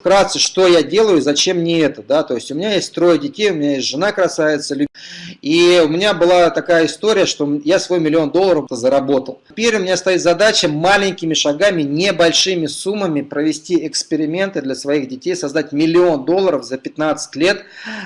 Вкратце, что я делаю зачем мне это, да, то есть у меня есть трое детей, у меня есть жена красавица, и у меня была такая история, что я свой миллион долларов заработал. Теперь у меня стоит задача маленькими шагами, небольшими суммами провести эксперименты для своих детей, создать миллион долларов за 15 лет,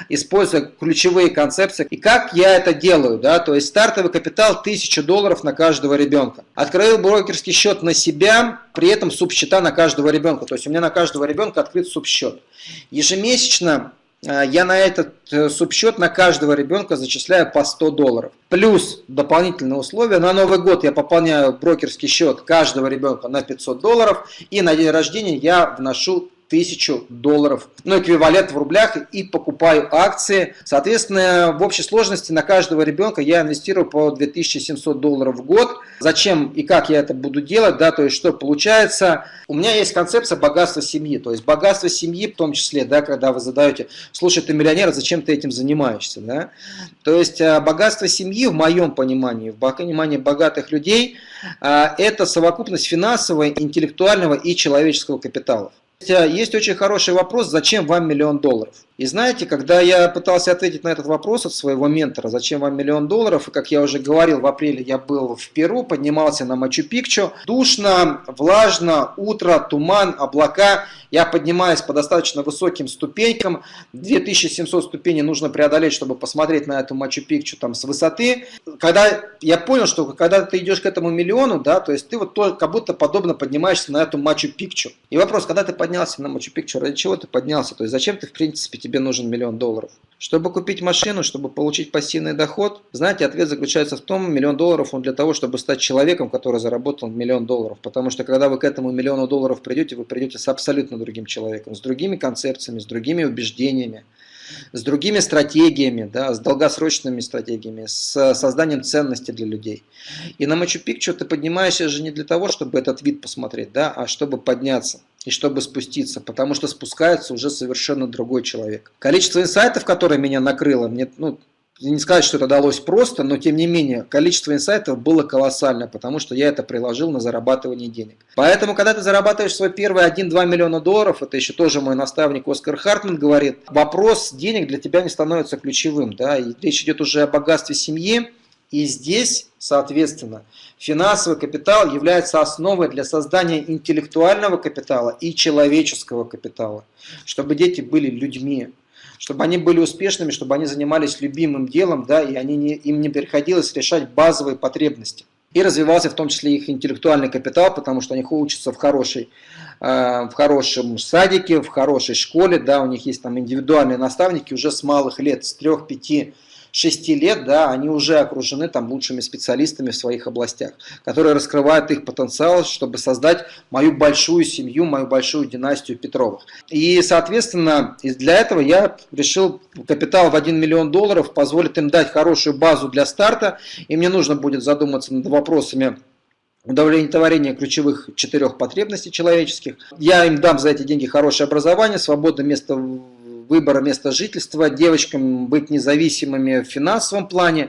используя ключевые концепции. И как я это делаю, да, то есть стартовый капитал 1000 долларов на каждого ребенка. Открою брокерский счет на себя, при этом субсчета на каждого ребенка, то есть у меня на каждого ребенка открыт субсчет. Ежемесячно э, я на этот э, субсчет на каждого ребенка зачисляю по 100 долларов. Плюс дополнительные условия. На Новый год я пополняю брокерский счет каждого ребенка на 500 долларов. И на день рождения я вношу 1000 долларов, ну эквивалент в рублях и покупаю акции. Соответственно, в общей сложности на каждого ребенка я инвестирую по 2700 долларов в год. Зачем и как я это буду делать, да, то есть что получается. У меня есть концепция богатства семьи, то есть богатство семьи в том числе, да, когда вы задаете, слушай, ты миллионер, а зачем ты этим занимаешься, да. То есть э, богатство семьи в моем понимании, в понимании богатых людей, э, это совокупность финансового, интеллектуального и человеческого капиталов. Есть очень хороший вопрос, зачем вам миллион долларов? И знаете, когда я пытался ответить на этот вопрос от своего ментора, зачем вам миллион долларов, и как я уже говорил, в апреле я был в Перу, поднимался на Мачу-Пикчу, душно, влажно, утро, туман, облака, я поднимаюсь по достаточно высоким ступенькам, 2700 ступеней нужно преодолеть, чтобы посмотреть на эту Мачу-Пикчу там с высоты. Когда я понял, что когда ты идешь к этому миллиону, да, то есть ты вот то, как будто подобно поднимаешься на эту Мачу-Пикчу. И вопрос, когда ты поднялся на Мачу-Пикчу, ради чего ты поднялся, то есть зачем ты в принципе тебе нужен миллион долларов. Чтобы купить машину, чтобы получить пассивный доход, знаете, ответ заключается в том, миллион долларов он для того, чтобы стать человеком, который заработал миллион долларов. Потому что когда вы к этому миллиону долларов придете, вы придете с абсолютно другим человеком, с другими концепциями, с другими убеждениями, с другими стратегиями, да, с долгосрочными стратегиями, с созданием ценности для людей. И на Мачу-Пикчу ты поднимаешься же не для того, чтобы этот вид посмотреть, да, а чтобы подняться и чтобы спуститься, потому что спускается уже совершенно другой человек. Количество инсайтов, которое меня накрыло, мне, ну, не сказать, что это далось просто, но тем не менее, количество инсайтов было колоссальное, потому что я это приложил на зарабатывание денег. Поэтому, когда ты зарабатываешь свой первый 1-2 миллиона долларов, это еще тоже мой наставник Оскар Хартман говорит, вопрос денег для тебя не становится ключевым. Да? И речь идет уже о богатстве семьи, и здесь, соответственно, финансовый капитал является основой для создания интеллектуального капитала и человеческого капитала, чтобы дети были людьми, чтобы они были успешными, чтобы они занимались любимым делом, да, и они не, им не приходилось решать базовые потребности. И развивался в том числе их интеллектуальный капитал, потому что они учатся в, хорошей, э, в хорошем садике, в хорошей школе, да, у них есть там индивидуальные наставники уже с малых лет, с 3-5 6 лет, да, они уже окружены там лучшими специалистами в своих областях, которые раскрывают их потенциал, чтобы создать мою большую семью, мою большую династию Петровых. И, соответственно, для этого я решил капитал в 1 миллион долларов позволит им дать хорошую базу для старта, и мне нужно будет задуматься над вопросами удовлетворение ключевых четырех потребностей человеческих. Я им дам за эти деньги хорошее образование, свободное место выбора места жительства, девочкам быть независимыми в финансовом плане,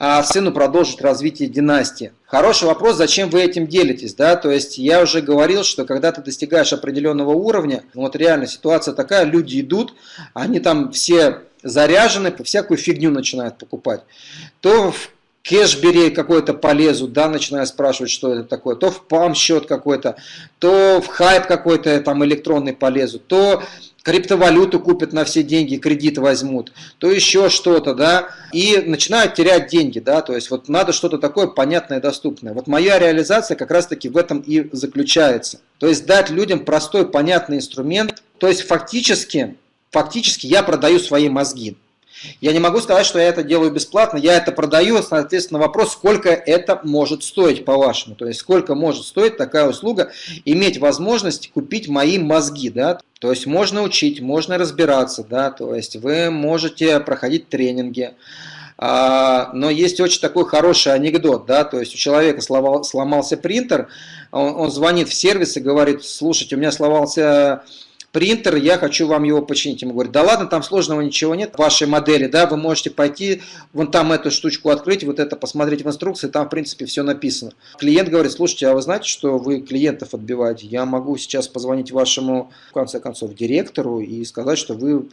а сыну продолжить развитие династии. Хороший вопрос, зачем вы этим делитесь, да, то есть я уже говорил, что когда ты достигаешь определенного уровня, ну вот реально ситуация такая, люди идут, они там все заряжены, всякую фигню начинают покупать, то в кэшбери какой-то полезут, да, начинаю спрашивать, что это такое, то в пам счет какой-то, то в хайп какой-то там электронный полезут, то криптовалюту купят на все деньги, кредит возьмут, то еще что-то, да, и начинают терять деньги, да, то есть вот надо что-то такое понятное и доступное. Вот моя реализация как раз-таки в этом и заключается. То есть дать людям простой, понятный инструмент, то есть фактически, фактически я продаю свои мозги. Я не могу сказать, что я это делаю бесплатно, я это продаю, соответственно, вопрос, сколько это может стоить, по-вашему. То есть, сколько может стоить такая услуга, иметь возможность купить мои мозги, да. То есть, можно учить, можно разбираться, да, то есть, вы можете проходить тренинги, а, но есть очень такой хороший анекдот, да, то есть у человека сломался принтер, он, он звонит в сервис и говорит, слушайте, у меня сломался принтер, я хочу вам его починить. Ему говорят, да ладно, там сложного ничего нет в вашей модели, да, вы можете пойти, вон там эту штучку открыть, вот это посмотреть в инструкции, там в принципе все написано. Клиент говорит, слушайте, а вы знаете, что вы клиентов отбиваете? Я могу сейчас позвонить вашему, в конце концов, директору и сказать, что вы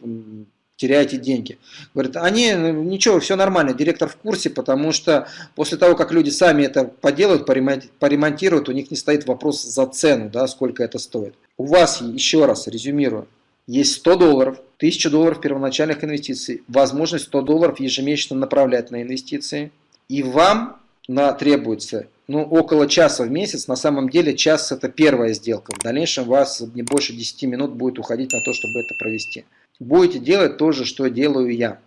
теряете деньги. Говорит, они, ну, ничего, все нормально, директор в курсе, потому что после того, как люди сами это поделают, поремонтируют, у них не стоит вопрос за цену, да, сколько это стоит. У вас, еще раз резюмирую, есть 100 долларов, 1000 долларов первоначальных инвестиций, возможность 100 долларов ежемесячно направлять на инвестиции, и вам на, требуется ну, около часа в месяц, на самом деле час это первая сделка, в дальнейшем у вас не больше 10 минут будет уходить на то, чтобы это провести. Будете делать то же, что делаю я.